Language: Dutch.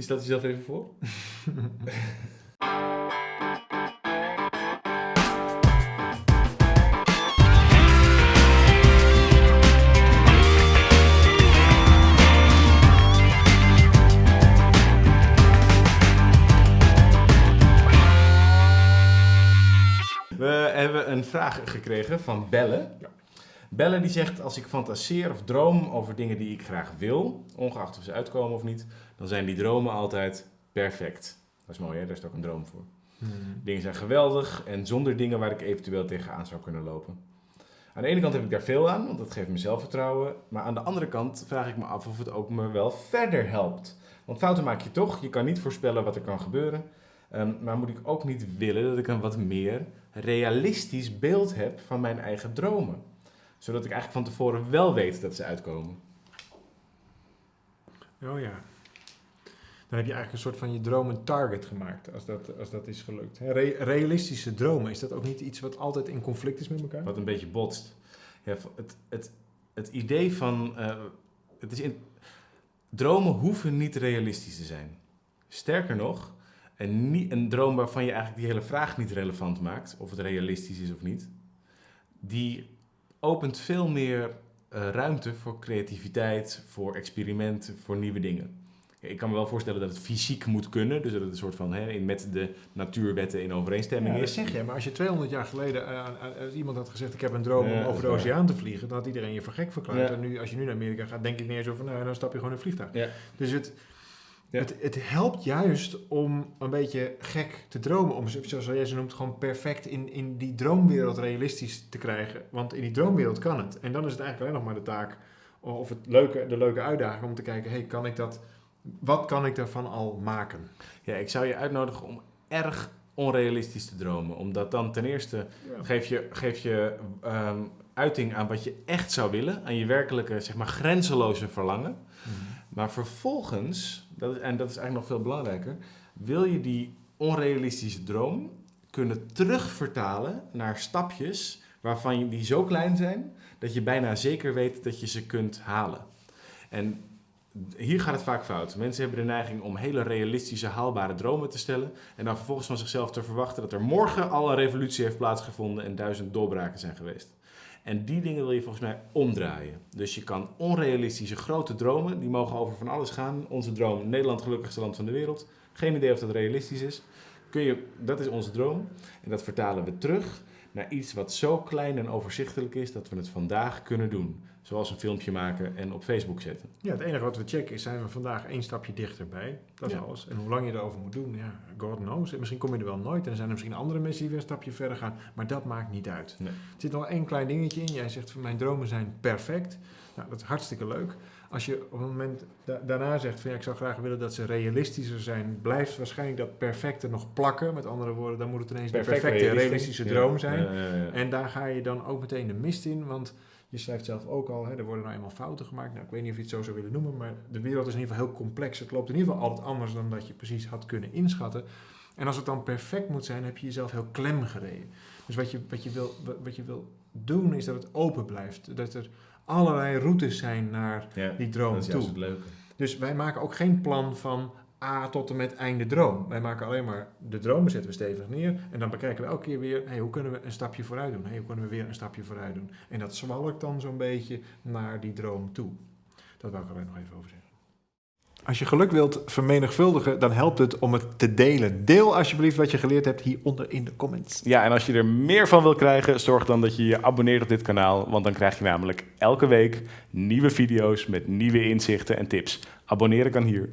Je stelt jezelf even voor. We hebben een vraag gekregen van Belle. Belle die zegt, als ik fantaseer of droom over dingen die ik graag wil, ongeacht of ze uitkomen of niet, dan zijn die dromen altijd perfect. Dat is mooi hè, daar is ook een droom voor. Dingen zijn geweldig en zonder dingen waar ik eventueel tegenaan zou kunnen lopen. Aan de ene kant heb ik daar veel aan, want dat geeft me zelfvertrouwen. Maar aan de andere kant vraag ik me af of het ook me wel verder helpt. Want fouten maak je toch, je kan niet voorspellen wat er kan gebeuren. Ehm, maar moet ik ook niet willen dat ik een wat meer realistisch beeld heb van mijn eigen dromen? Zodat ik eigenlijk van tevoren wel weet dat ze uitkomen. Oh ja. Dan heb je eigenlijk een soort van je droom een target gemaakt, als dat, als dat is gelukt. Re- realistische dromen, is dat ook niet iets wat altijd in conflict is met elkaar? Wat een beetje botst. Ja, het, het, het idee van. eh, het is in, dromen hoeven niet realistisch te zijn. Sterker nog, een, nie- een droom waarvan je eigenlijk die hele vraag niet relevant maakt, of het realistisch is of niet, die opent veel meer eh, ruimte voor creativiteit, voor experimenten, voor nieuwe dingen. Ik kan me wel voorstellen dat het fysiek moet kunnen, dus dat het een soort van hè, in- met de natuurwetten in overeenstemming Ja, dat is. zeg je, maar als je 200 jaar geleden eh, als iemand had gezegd: Ik heb een droom Ja, om over de oceaan te vliegen, dan had iedereen je voor gek verklaard. Ja. En nu, als je nu naar Amerika gaat, denk ik niet eens over na, dan stap je gewoon in een vliegtuig. Dus het, Ja. het, het helpt juist om een beetje gek te dromen, om zoals jij ze noemt, gewoon perfect in, in die droomwereld realistisch te krijgen. Want in die droomwereld kan het. En dan is het eigenlijk alleen nog maar de taak, of het leuke, de leuke uitdaging om te kijken: hey, kan ik dat, wat kan ik daarvan al maken? Ja, ik zou je uitnodigen om erg onrealistisch te dromen. Omdat dan ten eerste geef je, geef je ehm, uiting aan wat je echt zou willen. Aan je werkelijke, zeg maar, grenzeloze verlangen. Maar vervolgens, dat is, en dat is eigenlijk nog veel belangrijker, wil je die onrealistische droom kunnen terugvertalen naar stapjes waarvan die zo klein zijn dat je bijna zeker weet dat je ze kunt halen. En hier gaat het vaak fout. Mensen hebben de neiging om hele realistische, haalbare dromen te stellen en dan vervolgens van zichzelf te verwachten dat er morgen al een revolutie heeft plaatsgevonden en duizend doorbraken zijn geweest. En die dingen wil je volgens mij omdraaien. Dus je kan onrealistische grote dromen, die mogen over van alles gaan. Onze droom, Nederland gelukkigste land van de wereld. Geen idee of dat realistisch is. Kun je, dat is onze droom. En dat vertalen we terug naar iets wat zo klein en overzichtelijk is dat we het vandaag kunnen doen. Zoals een filmpje maken en op Facebook zetten. Ja, het enige wat we checken is, zijn we vandaag één stapje dichterbij. Dat is Ja. alles. En hoe lang je erover moet doen, ja, God knows. En misschien kom je er wel nooit. En er zijn er misschien andere mensen die weer een stapje verder gaan. Maar dat maakt niet uit. Nee. Er zit nog één klein dingetje in. Jij zegt mijn dromen zijn perfect. Nou, dat is hartstikke leuk. Als je op een moment da- daarna zegt van ja, ik zou graag willen dat ze realistischer zijn, blijft waarschijnlijk dat perfecte nog plakken. Met andere woorden, dan moet het ineens een perfecte realistisch. realistische Ja. droom zijn. Ja. En daar ga je dan ook meteen de mist in, want je schrijft zelf ook al, hè, er worden nou eenmaal fouten gemaakt. Nou, ik weet niet of je het zo zou willen noemen, maar de wereld is in ieder geval heel complex. Het loopt in ieder geval altijd anders dan dat je precies had kunnen inschatten. En als het dan perfect moet zijn, heb je jezelf heel klem gereden. Dus wat je, wat je, wil, wat- je wil doen, is dat het open blijft. Dat er allerlei routes zijn naar Ja, die droom dat is toe. het leuke. Dus wij maken ook geen plan van A tot en met einde droom. Wij maken alleen maar de dromen zetten we stevig neer. En dan bekijken we elke keer weer, hey, hoe kunnen we een stapje vooruit doen? Hey, hoe kunnen we weer een stapje vooruit doen? En dat zwalkt dan zo'n beetje naar die droom toe. Dat wou ik alleen nog even over zeggen. Als je geluk wilt vermenigvuldigen, dan helpt het om het te delen. Deel alsjeblieft wat je geleerd hebt hieronder in de comments. Ja, en als je er meer van wil krijgen, zorg dan dat je je abonneert op dit kanaal. Want dan krijg je namelijk elke week nieuwe video's met nieuwe inzichten en tips. Abonneren kan hier.